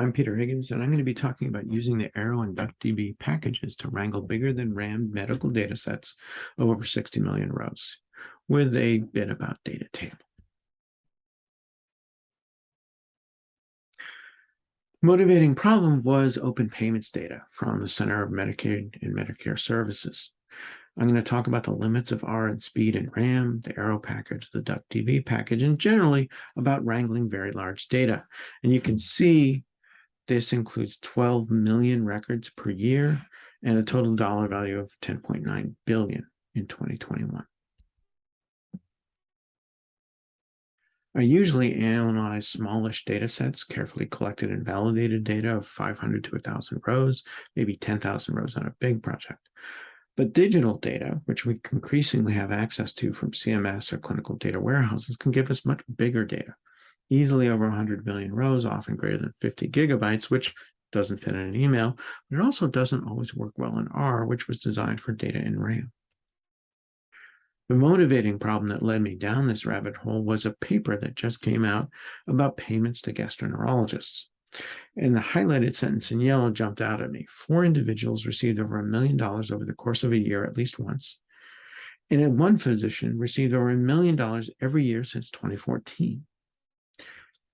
I'm Peter Higgins, and I'm going to be talking about using the Arrow and DuckDB packages to wrangle bigger than RAM medical data sets of over 60 million rows with a bit about data table. Motivating problem was open payments data from the Center of Medicaid and Medicare Services. I'm going to talk about the limits of R and speed and RAM, the Arrow package, the DuckDB package, and generally about wrangling very large data. And you can see this includes 12 million records per year and a total dollar value of 10.9 billion in 2021. I usually analyze smallish data sets, carefully collected and validated data of 500 to 1,000 rows, maybe 10,000 rows on a big project. But digital data, which we increasingly have access to from CMS or clinical data warehouses, can give us much bigger data, easily over 100 million rows, often greater than 50 gigabytes, which doesn't fit in an email, but it also doesn't always work well in R, which was designed for data in RAM. The motivating problem that led me down this rabbit hole was a paper that just came out about payments to gastroenterologists. And the highlighted sentence in yellow jumped out at me. Four individuals received over a million dollars over the course of a year at least once. And one physician received over a million dollars every year since 2014.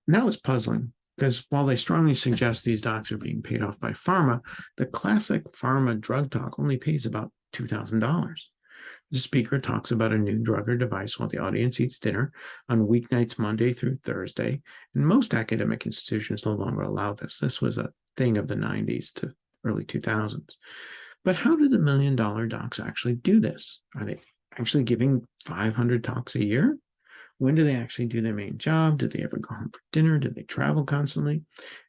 And that was puzzling because while they strongly suggest these docs are being paid off by pharma, the classic pharma drug talk only pays about $2,000. The speaker talks about a new drug or device while the audience eats dinner on weeknights, Monday through Thursday. And most academic institutions no longer allow this. This was a thing of the 90s to early 2000s. But how do the million dollar docs actually do this? Are they actually giving 500 talks a year? When do they actually do their main job? Do they ever go home for dinner? Do they travel constantly?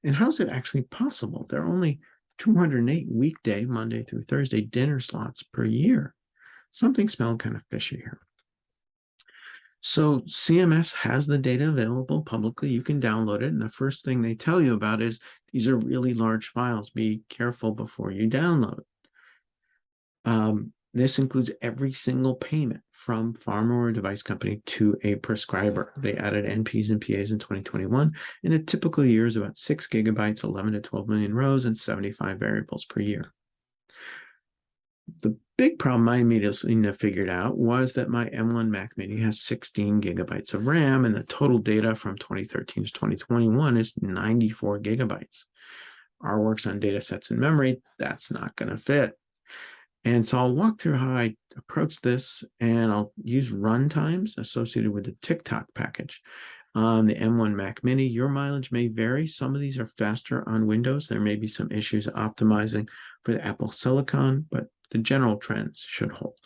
And how's it actually possible? There are only 208 weekday, Monday through Thursday dinner slots per year something smelled kind of fishy here. So CMS has the data available publicly. You can download it. And the first thing they tell you about is these are really large files. Be careful before you download. Um, this includes every single payment from pharma or device company to a prescriber. They added NPs and PAs in 2021. In a typical year is about six gigabytes, 11 to 12 million rows, and 75 variables per year. The big problem I immediately figured out was that my M1 Mac Mini has 16 gigabytes of RAM and the total data from 2013 to 2021 is 94 gigabytes. R works on data sets in memory, that's not going to fit. And so I'll walk through how I approach this and I'll use runtimes associated with the tictoc package on the M1 Mac Mini. Your mileage may vary. Some of these are faster on Windows. There may be some issues optimizing for the Apple Silicon, but the general trends should hold.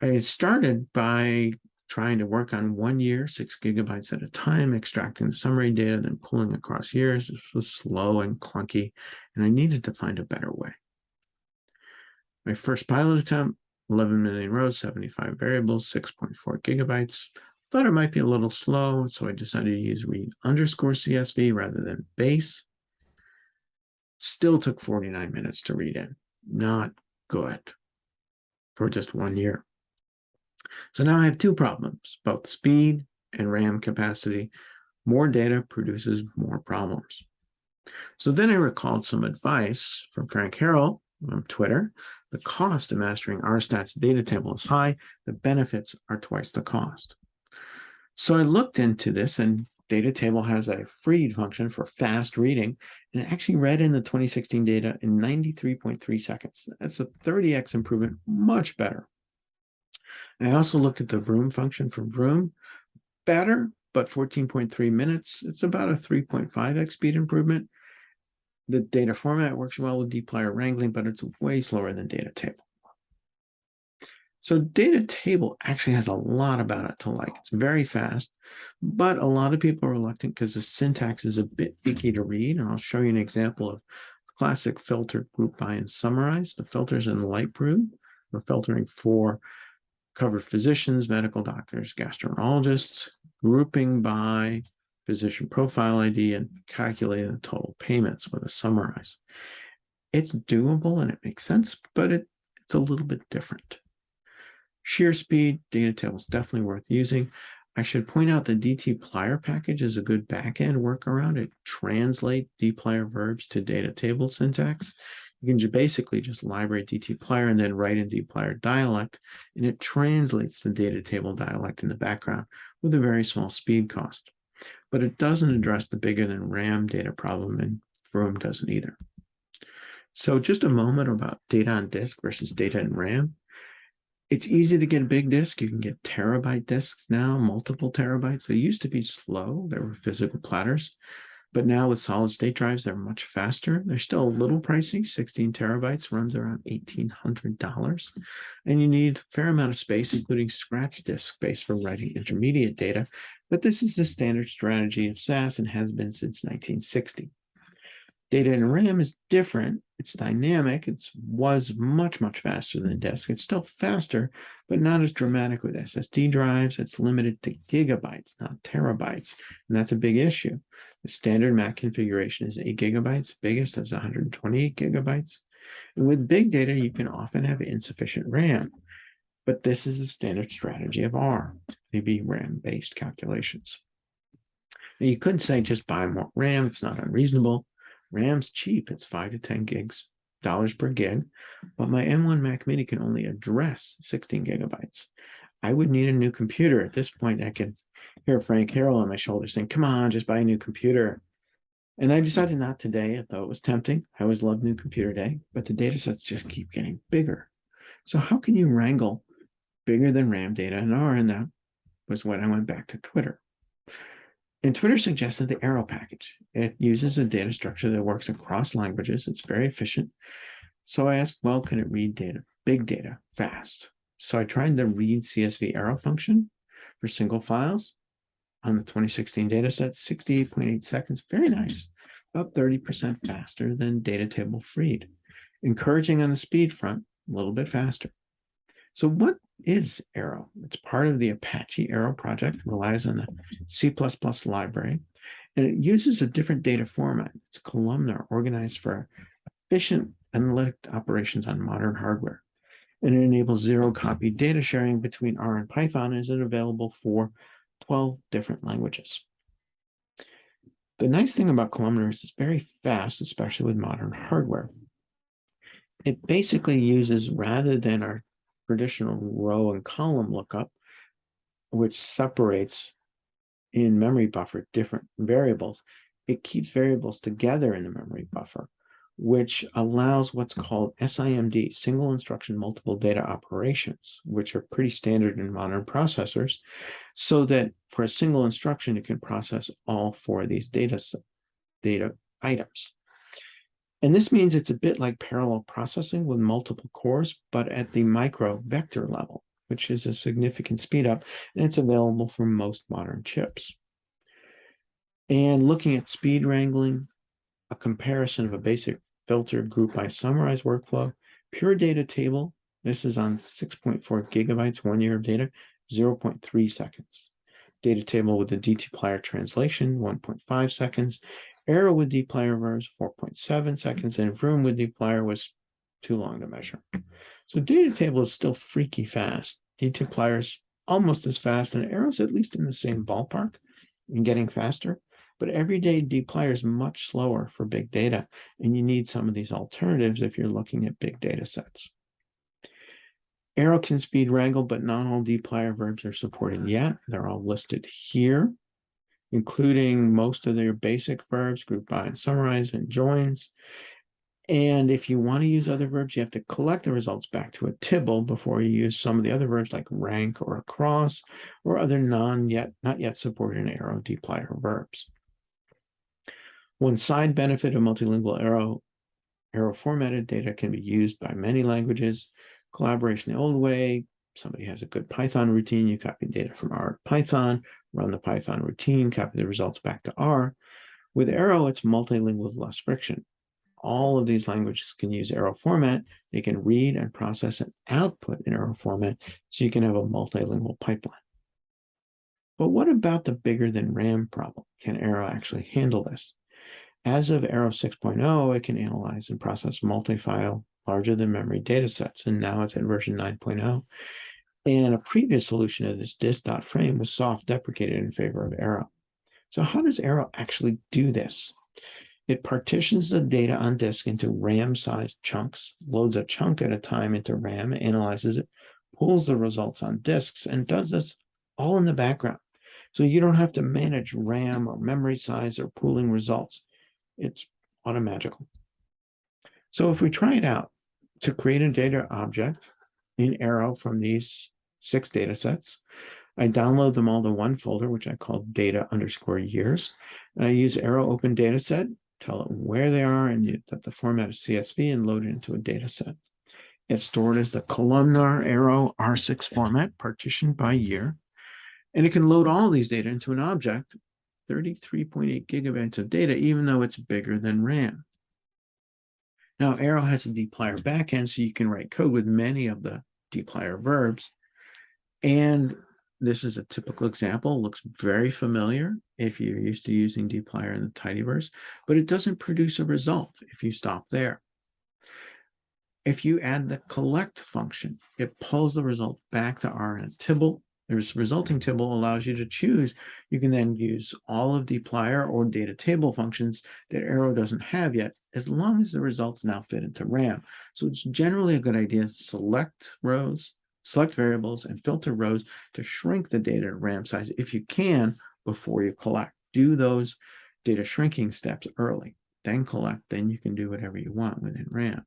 I started by trying to work on one year, six gigabytes at a time, extracting summary data, then pulling across years. This was slow and clunky, and I needed to find a better way. My first pilot attempt, 11 million rows, 75 variables, 6.4 gigabytes. Thought it might be a little slow, so I decided to use read underscore CSV rather than base. Still took 49 minutes to read in. Not good for just one year. So now I have two problems, both speed and RAM capacity. More data produces more problems. So then I recalled some advice from Frank Harrell on Twitter. The cost of mastering RStats data table is high. The benefits are twice the cost. So I looked into this and data table has a fread function for fast reading, and it actually read in the 2016 data in 93.3 seconds. That's a 30x improvement, much better. I also looked at the Vroom function for Vroom, better, but 14.3 minutes. It's about a 3.5x speed improvement. The data format works well with dplyr wrangling, but it's way slower than data table. So data table actually has a lot about it to like. It's very fast, but a lot of people are reluctant because the syntax is a bit icky to read. And I'll show you an example of classic filter group by and summarize. The filters in Lightbrew. We're filtering for covered physicians, medical doctors, gastroenterologists, grouping by physician profile ID and calculating the total payments with a summarize. It's doable and it makes sense, but it, it's a little bit different. Sheer speed data table is definitely worth using. I should point out the dtplyr package is a good backend workaround. It translates dplyr verbs to data table syntax. You can basically just library DT dtplyr and then write in dplyr dialect, and it translates the data table dialect in the background with a very small speed cost. But it doesn't address the bigger than RAM data problem, and Vroom doesn't either. So just a moment about data on disk versus data in RAM. It's easy to get a big disk. You can get terabyte disks now, multiple terabytes. They used to be slow. There were physical platters. But now with solid state drives, they're much faster. They're still a little pricey. 16 terabytes runs around $1,800. And you need a fair amount of space, including scratch disk space for writing intermediate data. But this is the standard strategy of SAS and has been since 1960. Data in RAM is different. It's dynamic. It was much, much faster than disk. It's still faster, but not as dramatic with SSD drives. It's limited to gigabytes, not terabytes. And that's a big issue. The standard Mac configuration is 8 gigabytes. Biggest is 128 gigabytes. And with big data, you can often have insufficient RAM. But this is the standard strategy of R, maybe RAM-based calculations. Now you could say just buy more RAM. It's not unreasonable. RAM's cheap. It's five to 10 gigs dollars per gig, but my M1 Mac Mini can only address 16 gigabytes. I would need a new computer. At this point, I can hear Frank Harrell on my shoulder saying, come on, just buy a new computer. And I decided not today, although it was tempting. I always loved new computer day, but the data sets just keep getting bigger. So how can you wrangle bigger than RAM data in R? And that was when I went back to Twitter. And Twitter suggested the Arrow package. It uses a data structure that works across languages. It's very efficient. So I asked, well, can it read data, big data, fast? So I tried the read CSV arrow function for single files on the 2016 data set, 68.8 seconds, very nice, about 30% faster than data table fread. Encouraging on the speed front, a little bit faster. So what is Arrow? It's part of the Apache Arrow project, relies on the C++ library, and it uses a different data format. It's columnar, organized for efficient analytic operations on modern hardware. And it enables zero copy data sharing between R and Python and is available for 12 different languages. The nice thing about Columnar is it's very fast, especially with modern hardware. It basically uses, rather than our traditional row and column lookup, which separates in memory buffer different variables, it keeps variables together in the memory buffer, which allows what's called SIMD, single instruction multiple data operations, which are pretty standard in modern processors, so that for a single instruction, it can process all four of these data, data items. And this means it's a bit like parallel processing with multiple cores, but at the micro vector level, which is a significant speed up, and it's available for most modern chips. And looking at speed wrangling, a comparison of a basic filter group by summarize workflow, pure data table, this is on 6.4 gigabytes, one year of data, 0.3 seconds. Data table with the dtplyr translation, 1.5 seconds, Arrow with dplyr verbs 4.7 hmm. seconds, and Vroom with dplyr was too long to measure. So data table is still freaky fast. dplyr is almost as fast, and Arrow's at least in the same ballpark and getting faster. But everyday dplyr is much slower for big data, and you need some of these alternatives if you're looking at big data sets. Arrow can speed wrangle, but not all dplyr verbs are supported yet. They're all listed here including most of their basic verbs, group by and summarize and joins. And if you want to use other verbs, you have to collect the results back to a tibble before you use some of the other verbs like rank or across or other non yet not yet supported arrow dplyr verbs. One side benefit of multilingual arrow arrow formatted data can be used by many languages. Collaboration the old way, somebody has a good Python routine, you copy data from R to Python, run the Python routine, copy the results back to R. With Arrow, it's multilingual with less friction. All of these languages can use Arrow format. They can read and process and output in Arrow format, so you can have a multilingual pipeline. But what about the bigger than RAM problem? Can Arrow actually handle this? As of Arrow 6.0, it can analyze and process multi-file larger than memory data sets, and now it's at version 9.0. And a previous solution of this disk.frame was soft deprecated in favor of Arrow. So how does Arrow actually do this? It partitions the data on disk into RAM-sized chunks, loads a chunk at a time into RAM, analyzes it, pulls the results on disks, and does this all in the background. So you don't have to manage RAM or memory size or pooling results. It's automagical. So if we try it out to create a data object in Arrow from these six data sets, I download them all to one folder, which I call data underscore years. And I use Arrow Open Dataset, tell it where they are and that the format is CSV and load it into a data set. It's stored as the columnar arrow R6 format, partitioned by year. And it can load all these data into an object, 33.8 gigabytes of data, even though it's bigger than RAM. Now, Arrow has a dplyr backend, so you can write code with many of the dplyr verbs. And this is a typical example, looks very familiar if you're used to using dplyr in the tidyverse, but it doesn't produce a result if you stop there. If you add the collect function, it pulls the result back to R in a tibble. The resulting tibble allows you to choose. You can then use all of dplyr or data table functions that Arrow doesn't have yet, as long as the results now fit into RAM. So it's generally a good idea to select rows, select variables, and filter rows to shrink the data RAM size if you can before you collect. Do those data shrinking steps early, then collect, then you can do whatever you want within RAM.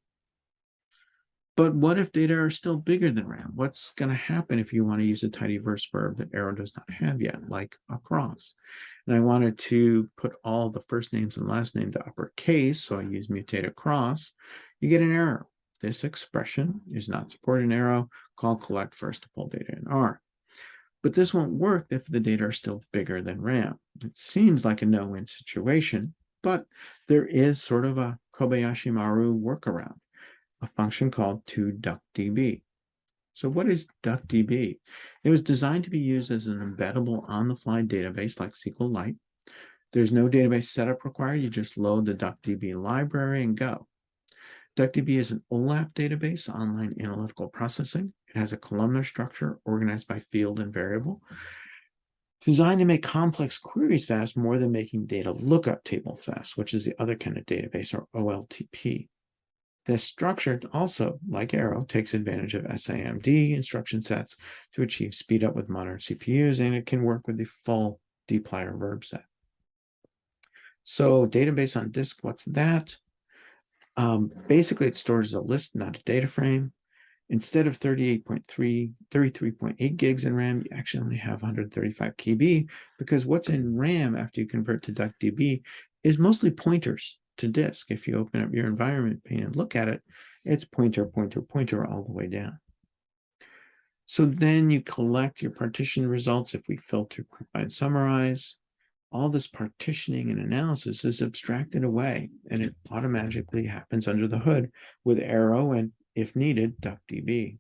But what if data are still bigger than RAM? What's going to happen if you want to use a tidyverse verb that Arrow does not have yet, like across? And I wanted to put all the first names and last name to uppercase, so I use mutate across. You get an error. This expression is not supported in Arrow. Call collect first to pull data in R. But this won't work if the data are still bigger than RAM. It seems like a no-win situation, but there is sort of a Kobayashi Maru workaround a function called to toDuckDB. So what is DuckDB? It was designed to be used as an embeddable on-the-fly database like SQLite. There's no database setup required. You just load the DuckDB library and go. DuckDB is an OLAP database, online analytical processing. It has a columnar structure organized by field and variable, designed to make complex queries fast more than making data lookup table fast, which is the other kind of database or OLTP. This structure also, like Arrow, takes advantage of SIMD instruction sets to achieve speed up with modern CPUs, and it can work with the full dplyr verb set. So database on disk, what's that? Um, basically, it stores a list, not a data frame. Instead of 38.3, 33.8 gigs in RAM, you actually only have 135 KB because what's in RAM after you convert to DuckDB is mostly pointers to disk. If you open up your environment pane and look at it, it's pointer, pointer, pointer all the way down. So then you collect your partition results. If we filter, provide, summarize, all this partitioning and analysis is abstracted away and it automatically happens under the hood with Arrow and, if needed, DuckDB.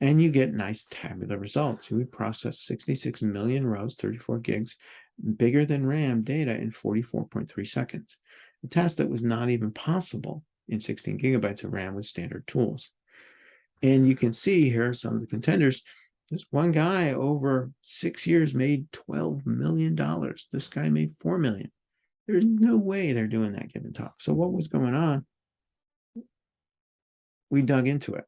And you get nice tabular results. We process 66 million rows, 34 gigs, bigger than RAM data in 44.3 seconds a task that was not even possible in 16 gigabytes of RAM with standard tools. And you can see here some of the contenders. This one guy over six years made $12 million. This guy made 4 million. There's no way they're doing that given talk. So what was going on? We dug into it.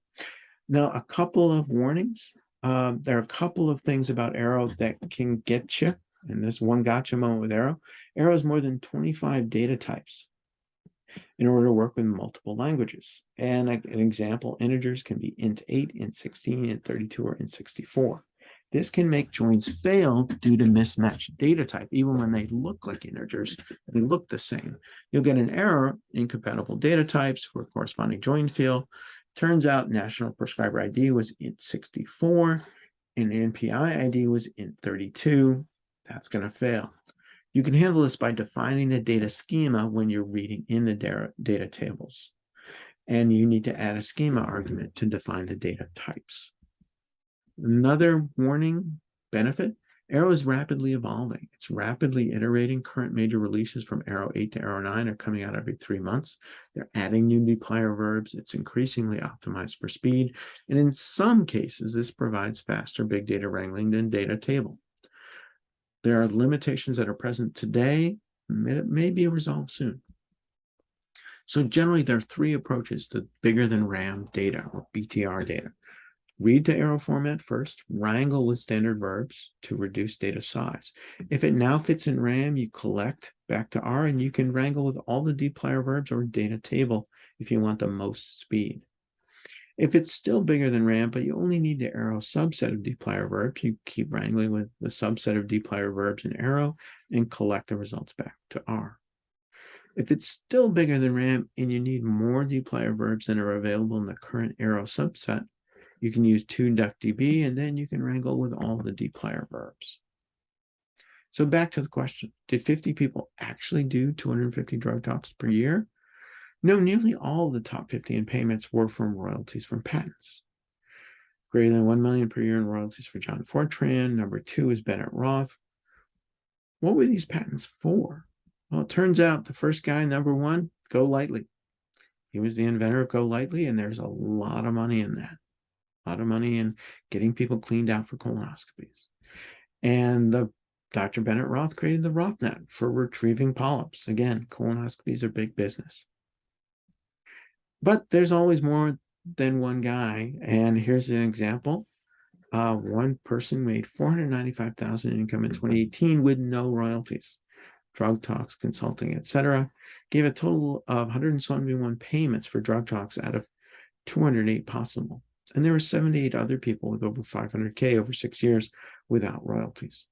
Now, a couple of warnings. Um, there are a couple of things about Arrow that can get you and this one gotcha moment with Arrow, Arrow has more than 25 data types in order to work with multiple languages. And an example, integers can be int 8, int 16, int 32, or int 64. This can make joins fail due to mismatched data type. Even when they look like integers, they look the same. You'll get an error, incompatible data types for corresponding join field. Turns out national prescriber ID was int 64 and NPI ID was int 32 that's going to fail. You can handle this by defining the data schema when you're reading in the data, tables. And you need to add a schema argument to define the data types. Another warning benefit, Arrow is rapidly evolving. It's rapidly iterating. Current major releases from Arrow 8 to Arrow 9 are coming out every three months. They're adding new dplyr verbs. It's increasingly optimized for speed. And in some cases, this provides faster big data wrangling than data table. There are limitations that are present today that may be resolved soon. So generally, there are three approaches to bigger than RAM data or BTR data. Read to arrow format first, wrangle with standard verbs to reduce data size. If it now fits in RAM, you collect back to R and you can wrangle with all the dplyr verbs or data table if you want the most speed. If it's still bigger than RAM, but you only need to arrow subset of dplyr verbs, you keep wrangling with the subset of dplyr verbs in arrow and collect the results back to R. If it's still bigger than RAM and you need more dplyr verbs than are available in the current arrow subset, you can use 2duckdb and then you can wrangle with all the dplyr verbs. So back to the question, did 50 people actually do 250 drug talks per year? No, nearly all of the top 50 in payments were from royalties from patents. Greater than 1 million per year in royalties for John Fordtran. Number two is Bennett Roth. What were these patents for? Well, it turns out the first guy, number one, GoLytely. He was the inventor of GoLytely, and there's a lot of money in that a lot of money in getting people cleaned out for colonoscopies. And the Dr. Bennett Roth created the RothNet for retrieving polyps. Again, colonoscopies are big business. But there's always more than one guy. And here's an example. Uh, one person made 495,000 income in 2018 with no royalties, drug talks, consulting, etc. Gave a total of 171 payments for drug talks out of 208 possible. And there were 78 other people with over 500K over six years without royalties.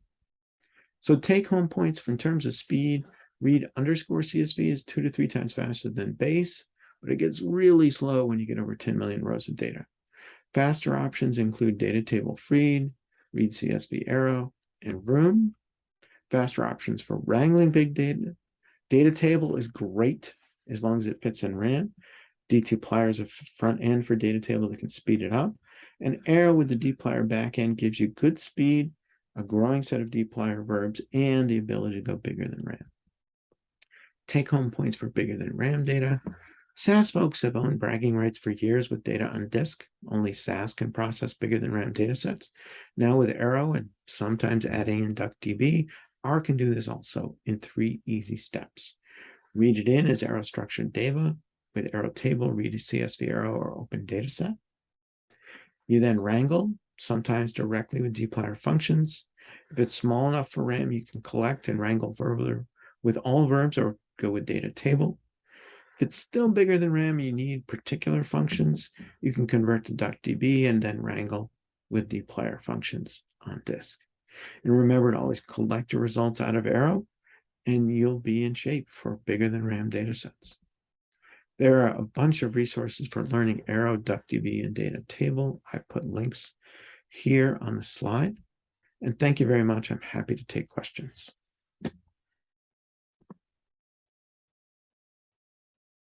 So take home points in terms of speed, read underscore CSV is two to three times faster than base, but it gets really slow when you get over 10 million rows of data. Faster options include data table fread, read CSV arrow, and vroom. Faster options for wrangling big data. Data table is great as long as it fits in RAM. dtplyr is a front end for data table that can speed it up. And arrow with the dplyr backend gives you good speed, a growing set of dplyr verbs, and the ability to go bigger than RAM. Take home points for bigger than RAM data. SAS folks have owned bragging rights for years with data on disk. Only SAS can process bigger than RAM datasets. Now with Arrow and sometimes adding in DuckDB, R can do this also in three easy steps. Read it in as arrow structured data, with arrow table, read a CSV arrow or open dataset. You then wrangle, sometimes directly with dplyr functions. If it's small enough for RAM, you can collect and wrangle verbally with all verbs or go with data table. If it's still bigger than RAM, you need particular functions. You can convert to DuckDB and then wrangle with dplyr functions on disk. And remember to always collect your results out of Arrow, and you'll be in shape for bigger than RAM datasets. There are a bunch of resources for learning Arrow, DuckDB, and data table. I put links here on the slide. And thank you very much. I'm happy to take questions.